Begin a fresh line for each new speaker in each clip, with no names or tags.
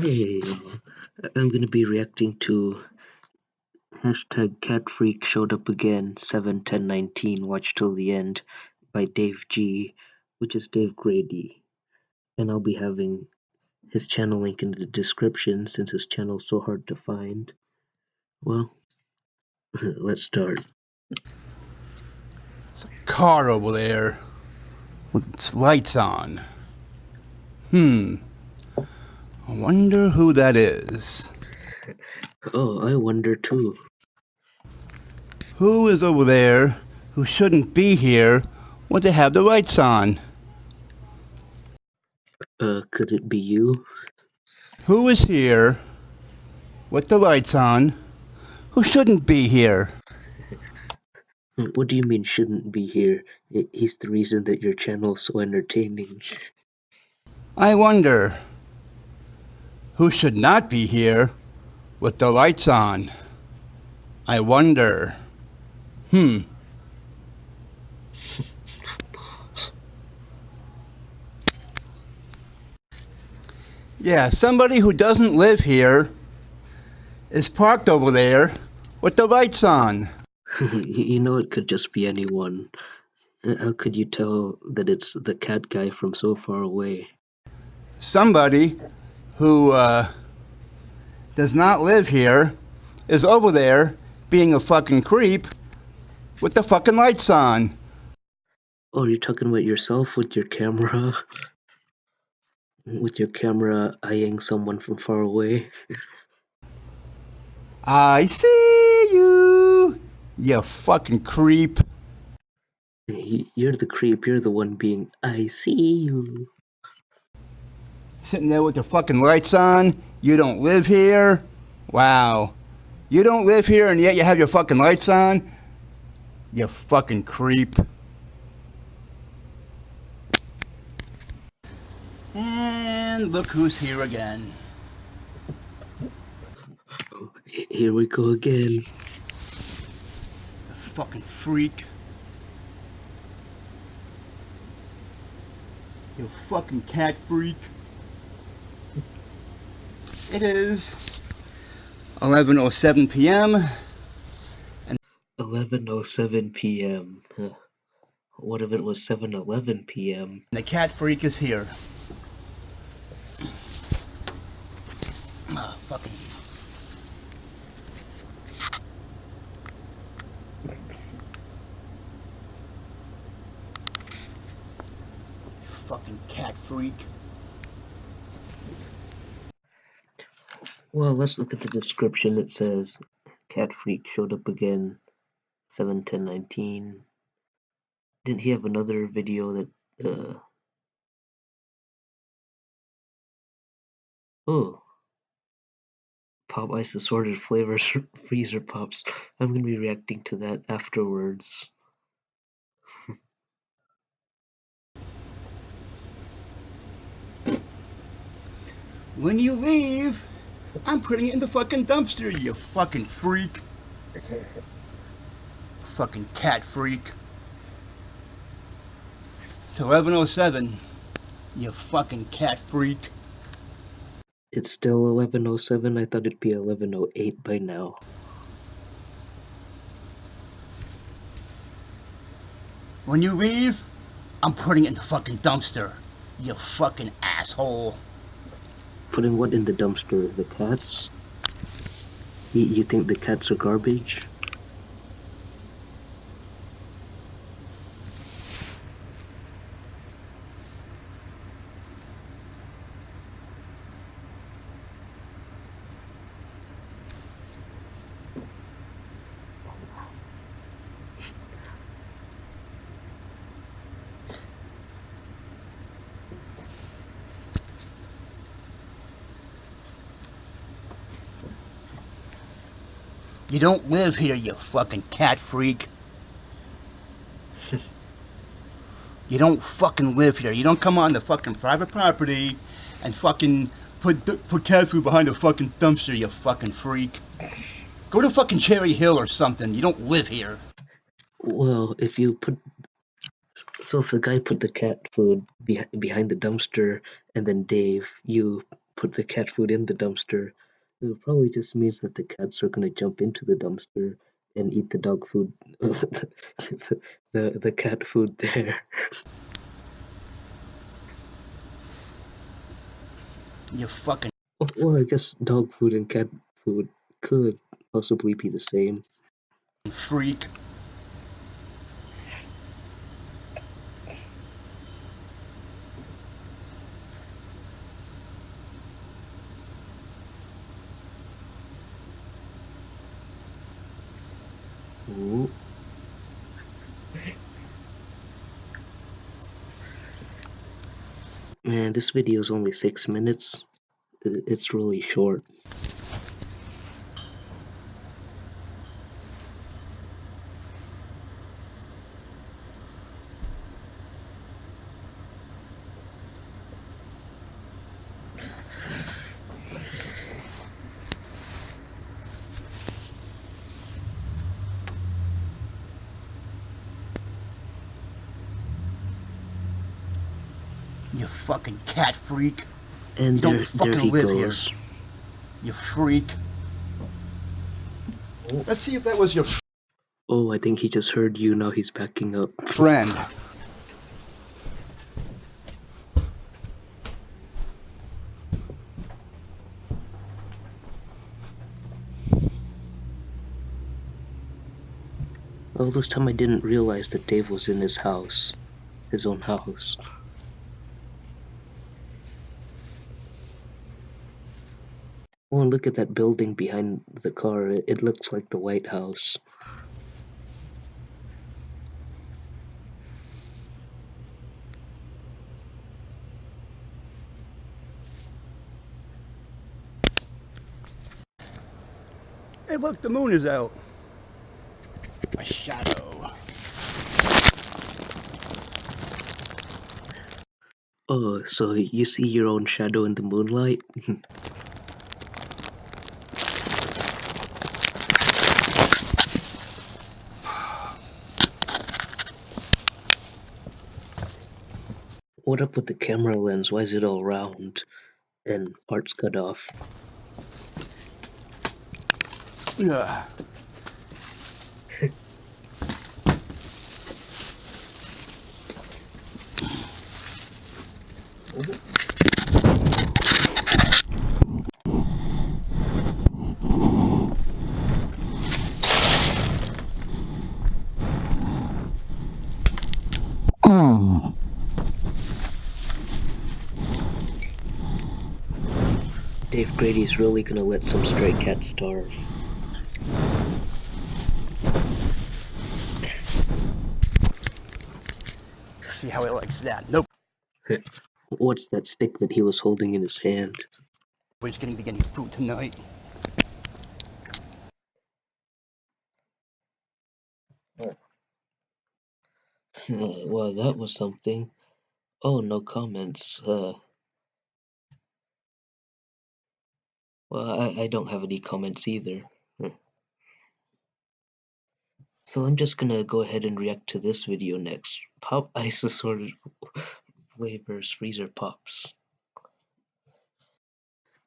Hey, I'm gonna be reacting to hashtag Cat Freak showed up again seven ten nineteen. Watch till the end by Dave G, which is Dave Grady, and I'll be having his channel link in the description since his channel is so hard to find. Well, let's start.
It's a car over there with lights on. Hmm. I wonder who that is.
Oh, I wonder too.
Who is over there who shouldn't be here when they have the lights on?
Uh, could it be you?
Who is here with the lights on who shouldn't be here?
What do you mean shouldn't be here? He's the reason that your channel is so entertaining.
I wonder who should not be here with the lights on. I wonder. Hmm. yeah, somebody who doesn't live here is parked over there with the lights on.
you know it could just be anyone. How could you tell that it's the cat guy from so far away?
Somebody who uh, does not live here is over there being a fucking creep with the fucking lights on.
Oh, you're talking about yourself with your camera? with your camera eyeing someone from far away?
I see you, you fucking creep.
You're the creep, you're the one being, I see you.
Sitting there with the fucking lights on, you don't live here? Wow. You don't live here and yet you have your fucking lights on? You fucking creep. And look who's here again.
Here we go again.
The fucking freak. You fucking cat freak. It is 11.07 p.m.
And 11.07 p.m. What if it was 7.11 p.m.?
The cat freak is here. Ah, fucking fucking cat freak.
Well, let's look at the description. It says, Cat Freak showed up again, 7 10 19. Didn't he have another video that, uh... Oh. Pop Ice Assorted Flavors Freezer Pops. I'm gonna be reacting to that afterwards.
When you leave, I'm putting it in the fucking dumpster, you fucking freak. fucking cat freak. It's 1107, you fucking cat freak.
It's still 1107? I thought it'd be 1108 by now.
When you leave, I'm putting it in the fucking dumpster, you fucking asshole.
Putting what in the dumpster? The cats? You, you think the cats are garbage?
You don't live here, you fucking cat freak. you don't fucking live here. You don't come on the fucking private property and fucking put put cat food behind a fucking dumpster, you fucking freak. Go to fucking Cherry Hill or something. You don't live here.
Well, if you put... So if the guy put the cat food be behind the dumpster and then Dave, you put the cat food in the dumpster. It probably just means that the cats are gonna jump into the dumpster and eat the dog food, the, the the cat food there.
You fucking
Well, I guess dog food and cat food could possibly be the same.
freak.
Man, this video is only six minutes. It's really short.
You fucking cat freak.
And
don't
there, there
fucking live here. You freak. Oh. Let's see if that was your
Oh, I think he just heard you. Now he's backing up.
friend.
All this time I didn't realize that Dave was in his house. His own house. Oh, look at that building behind the car. It, it looks like the White House.
Hey, look, the moon is out. A shadow.
Oh, so you see your own shadow in the moonlight? what up with the camera lens? Why is it all round? And parts cut off.
Yeah. Mm.
Dave Grady's really gonna let some stray cats starve.
See how he likes that. Nope.
What's that stick that he was holding in his hand?
Nobody's gonna be getting food tonight.
well, that was something. Oh, no comments. Uh, well, I, I don't have any comments either. Hmm. So I'm just gonna go ahead and react to this video next. Pop ice assorted flavors freezer pops.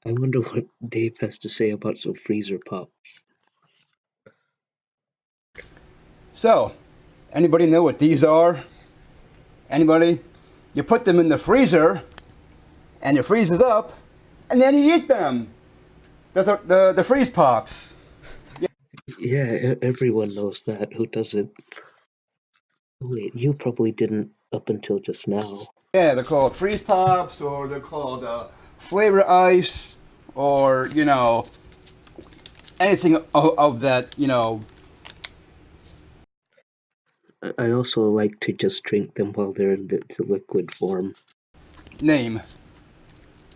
I wonder what Dave has to say about some freezer pops.
So, anybody know what these are? Anybody? You put them in the freezer, and it freezes up, and then you eat them. The, the, the, the freeze pops.
Yeah, e- everyone knows that. Who doesn't? Wait, you probably didn't up until just now.
Yeah, they're called freeze pops, or they're called uh, flavor ice, or, you know, anything of, of that, you know,
I- I also like to just drink them while they're in the, the liquid form.
name.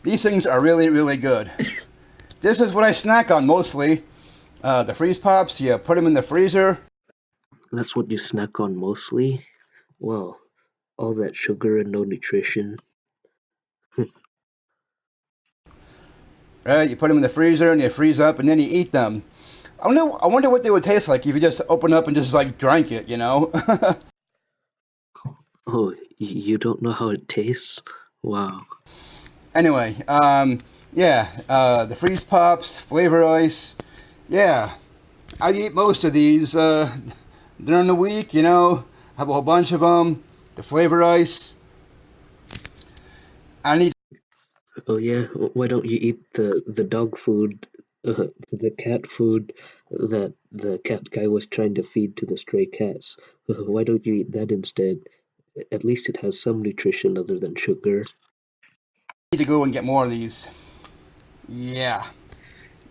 These things are really, really good. this is what I snack on mostly. Uh, the freeze pops, you put them in the freezer.
That's what you snack on mostly? Well, all that sugar and no nutrition.
Right, you put them in the freezer and they freeze up, and then you eat them. I wonder, I wonder what they would taste like if you just open up and just like drank it, you know?
Oh, you don't know how it tastes? Wow.
anyway, um, Yeah, uh, the freeze pops, flavor ice. Yeah, I eat most of these uh, during the week. You know, have a whole bunch of them. The flavor ice. I need.
Oh yeah, why don't you eat the the dog food, uh, the cat food that the cat guy was trying to feed to the stray cats? Why don't you eat that instead? At least it has some nutrition other than sugar.
need to go and get more of these. Yeah.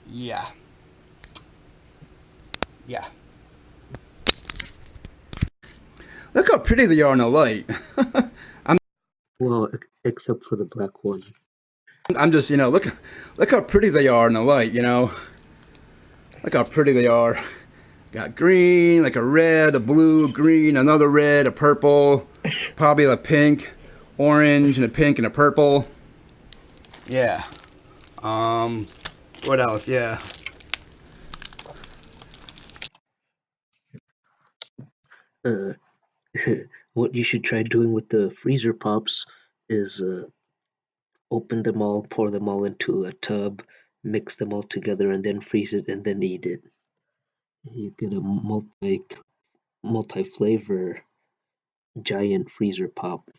Yeah. Yeah. Look how pretty they are in the light. I'm
Well, except for the black one.
I'm just, you know, look look how pretty they are in the light, you know. Look how pretty they are. Got green, like a red, a blue, green, another red, a purple, probably a pink, orange, and a pink and a purple. Yeah. Um, what else? Yeah.
Uh, what you should try doing with the freezer pops is uh, open them all, pour them all into a tub, mix them all together, and then freeze it and then eat it. You get a multi multi flavor giant freezer pop.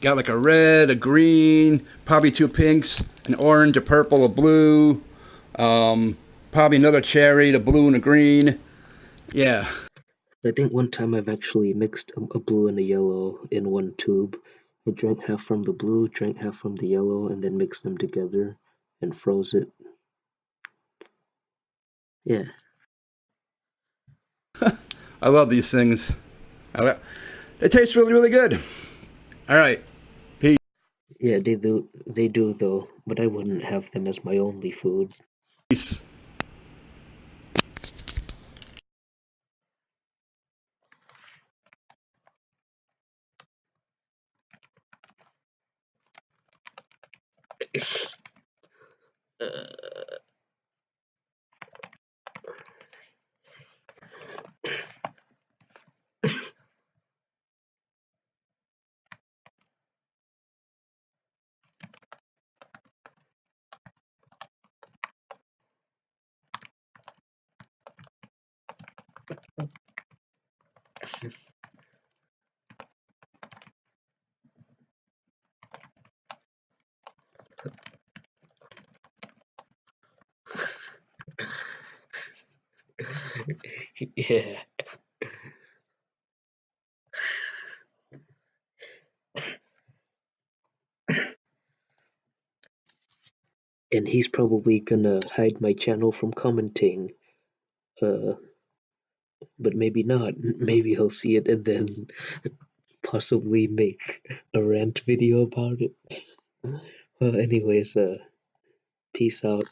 Got like a red, a green, probably two pinks, an orange, a purple, a blue, um, probably another cherry, the blue and a green. Yeah.
I think one time I've actually mixed a, a blue and a yellow in one tube. I drank half from the blue, drank half from the yellow, and then mixed them together and froze it. Yeah.
I love these things. I lo- They taste really, really good. All right.
Yeah, they do they do though, but I wouldn't have them as my only food.
Peace.
Uh, yeah. And he's probably gonna hide my channel from commenting. Uh, but maybe not. Maybe he'll see it and then possibly make a rant video about it. Well, anyways, uh, peace out.